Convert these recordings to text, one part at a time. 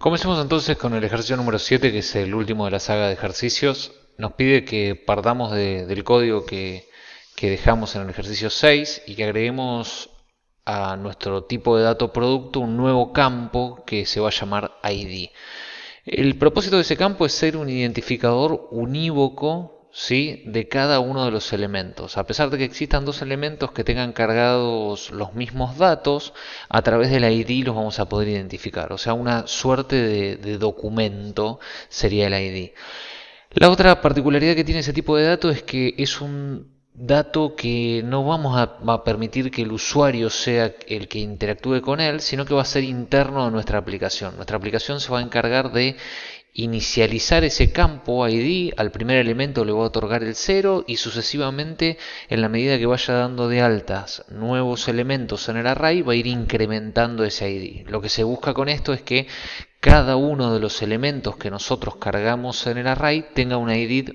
Comencemos entonces con el ejercicio número 7, que es el último de la saga de ejercicios. Nos pide que partamos de- del código que, que dejamos en el ejercicio 6 y que agreguemos a nuestro tipo de dato producto un nuevo campo que se va a llamar ID. El propósito de ese campo es ser un identificador unívoco ¿sí? de cada uno de los elementos. A pesar de que existan dos elementos que tengan cargados los mismos datos, a través del ID los vamos a poder identificar. O sea, una suerte de, de documento sería el ID. La otra particularidad que tiene ese tipo de dato es que es un dato que no vamos a, a permitir que el usuario sea el que interactúe con él, sino que va a ser interno a nuestra aplicación. Nuestra aplicación se va a encargar de inicializar ese campo ID, al primer elemento le va a otorgar el 0 y sucesivamente en la medida que vaya dando de altas nuevos elementos en el array va a ir incrementando ese ID. Lo que se busca con esto es que cada uno de los elementos que nosotros cargamos en el array tenga un ID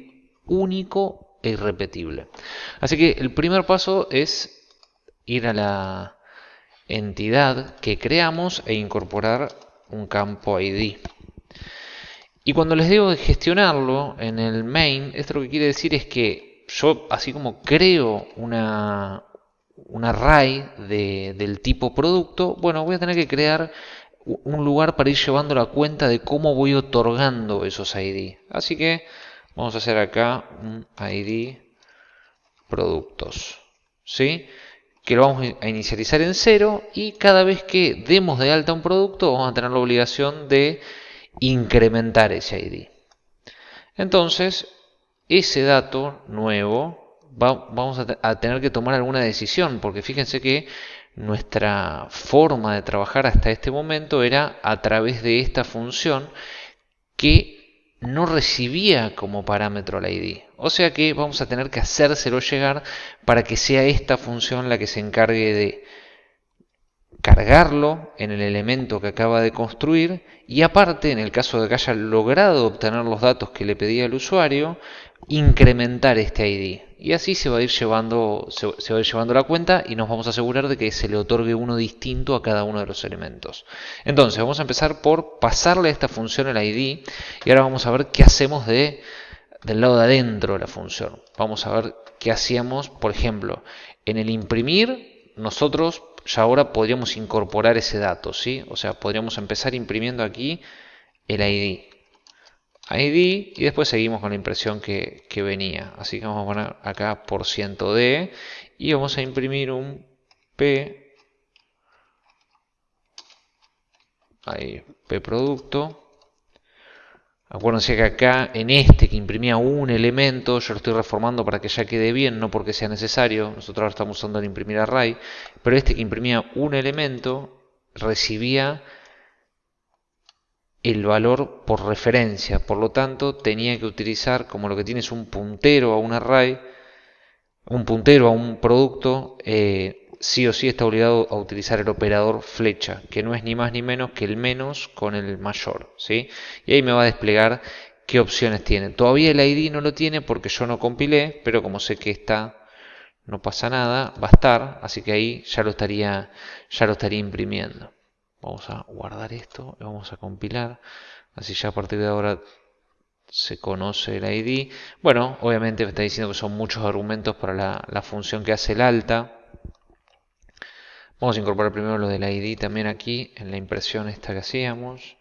único e irrepetible. Así que el primer paso es ir a la entidad que creamos e incorporar un campo ID. Y cuando les digo gestionarlo en el main, esto lo que quiere decir es que yo, así como creo una, un de, del tipo producto, bueno, voy a tener que crear un lugar para ir llevando la cuenta de cómo voy otorgando esos ID. Así que vamos a hacer acá un ID productos. ¿Sí? que lo vamos a inicializar en cero y cada vez que demos de alta un producto vamos a tener la obligación de incrementar ese ID. Entonces, ese dato nuevo va, vamos a, a, tener que tomar alguna decisión, porque fíjense que nuestra forma de trabajar hasta este momento era a través de esta función que no recibía como parámetro la ID. O sea que vamos a tener que hacérselo llegar para que sea esta función la que se encargue de cargarlo en el elemento que acaba de construir y aparte, en el caso de que haya logrado obtener los datos que le pedía el usuario, incrementar este ID. Y así se va a ir llevando, se, va a ir llevando la cuenta y nos vamos a asegurar de que se le otorgue uno distinto a cada uno de los elementos. Entonces, vamos a empezar por pasarle a esta función el ID y ahora vamos a ver qué hacemos de, del lado de adentro de la función. Vamos a ver qué hacíamos, por ejemplo, en el imprimir, nosotros ya ahora podríamos incorporar ese dato, ¿sí? O sea, podríamos empezar imprimiendo aquí el ID. ID y después seguimos con la impresión que, que venía. Así que vamos a poner acá por ciento de y vamos a imprimir un P. Ahí, P producto. Acuérdense que acá en este que imprimía un elemento, yo lo estoy reformando para que ya quede bien, no porque sea necesario. Nosotros ahora estamos usando el imprimir array. Pero este que imprimía un elemento recibía el valor por referencia. Por lo tanto, tenía que utilizar, como lo que tiene es un puntero a un array, un puntero a un producto, eh, sí o sí está obligado a utilizar el operador flecha, que no es ni más ni menos que el menos con el mayor. ¿sí? Y ahí me va a desplegar qué opciones tiene. Todavía el ID no lo tiene porque yo no compilé, pero como sé que está, no pasa nada, va a estar, así que ahí ya lo estaría, ya lo estaría imprimiendo. Vamos a guardar esto y vamos a compilar. Así ya a partir de ahora se conoce el ID. Bueno, obviamente me está diciendo que son muchos argumentos para la función que hace el alta. Vamos a incorporar primero lo del ID también aquí en la impresión esta que hacíamos.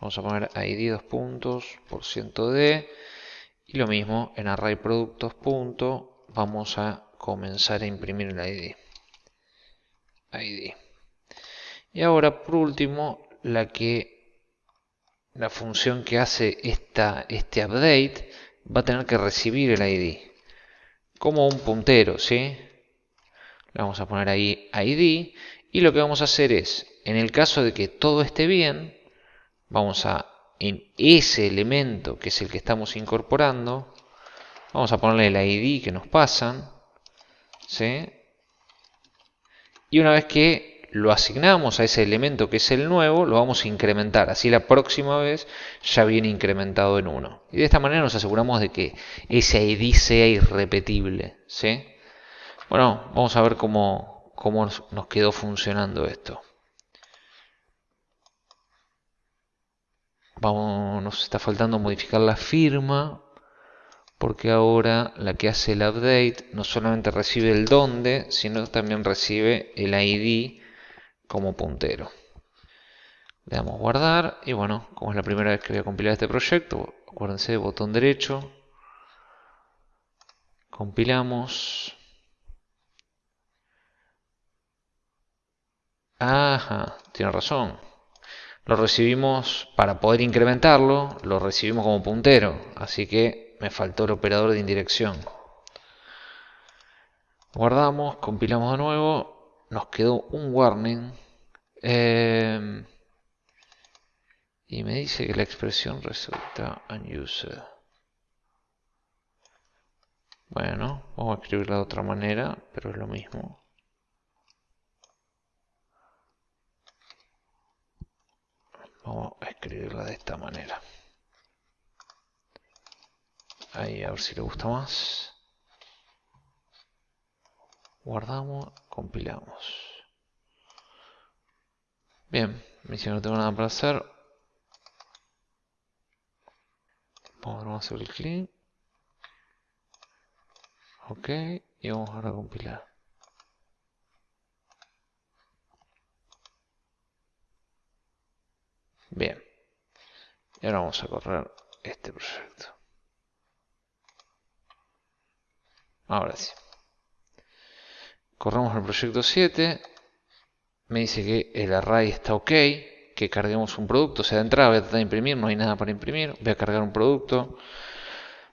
Vamos a poner ID dos puntos por ciento de y lo mismo en array productos punto vamos a comenzar a imprimir el ID. ID. Y ahora por último la que la función que hace esta, este update va a tener que recibir el ID como un puntero, ¿sí? Vamos a poner ahí ID y lo que vamos a hacer es, en el caso de que todo esté bien, vamos a, en ese elemento que es el que estamos incorporando, vamos a ponerle el ID que nos pasan, ¿sí? Y una vez que lo asignamos a ese elemento que es el nuevo, lo vamos a incrementar. Así la próxima vez ya viene incrementado en 1. Y de esta manera nos aseguramos de que ese ID sea irrepetible, ¿sí? Bueno, vamos a ver cómo, cómo nos quedó funcionando esto. vamos, nos está faltando modificar la firma porque ahora la que hace el update no solamente recibe el dónde, sino también recibe el ID como puntero. Le damos guardar y bueno, como es la primera vez que voy a compilar este proyecto, acuérdense, botón derecho, compilamos. Ajá, tiene razón. Lo recibimos, para poder incrementarlo, lo recibimos como puntero, así que me faltó el operador de indirección. Guardamos, compilamos de nuevo, nos quedó un warning. Eh, y me dice que la expresión resulta unused. Bueno, vamos a escribirla de otra manera, pero es lo mismo. Vamos a escribirla de esta manera. Ahí, a ver si le gusta más. Guardamos, compilamos. Bien, me que no tengo nada para hacer. Vamos a hacer el clean. Ok, y vamos a compilar. Bien. Y ahora vamos a correr este proyecto. Ahora sí. Corremos el proyecto 7. Me dice que el array está ok. Que carguemos un producto. O sea, de entrada voy a tratar de imprimir. No hay nada para imprimir. Voy a cargar un producto.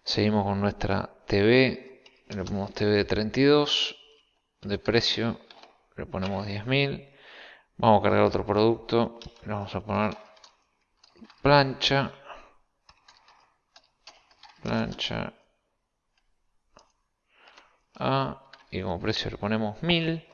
Seguimos con nuestra TV. Le ponemos TV de 32. De precio. Le ponemos 10.000. Vamos a cargar otro producto. Le vamos a poner plancha. Plancha a, y como precio le ponemos 1000.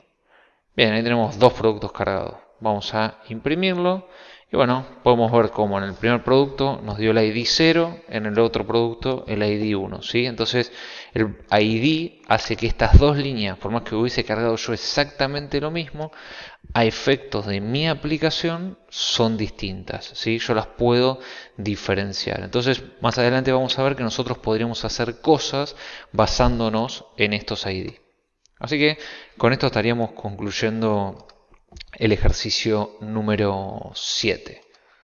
Bien, ahí tenemos dos productos cargados. Vamos a imprimirlo. Y bueno, podemos ver cómo en el primer producto nos dio el ID 0, en el otro producto el ID 1. ¿sí? Entonces el ID hace que estas dos líneas, por más que hubiese cargado yo exactamente lo mismo, a efectos de mi aplicación son distintas. ¿sí? Yo las puedo diferenciar. Entonces más adelante vamos a ver que nosotros podríamos hacer cosas basándonos en estos ID. Así que con esto estaríamos concluyendo el ejercicio número 7.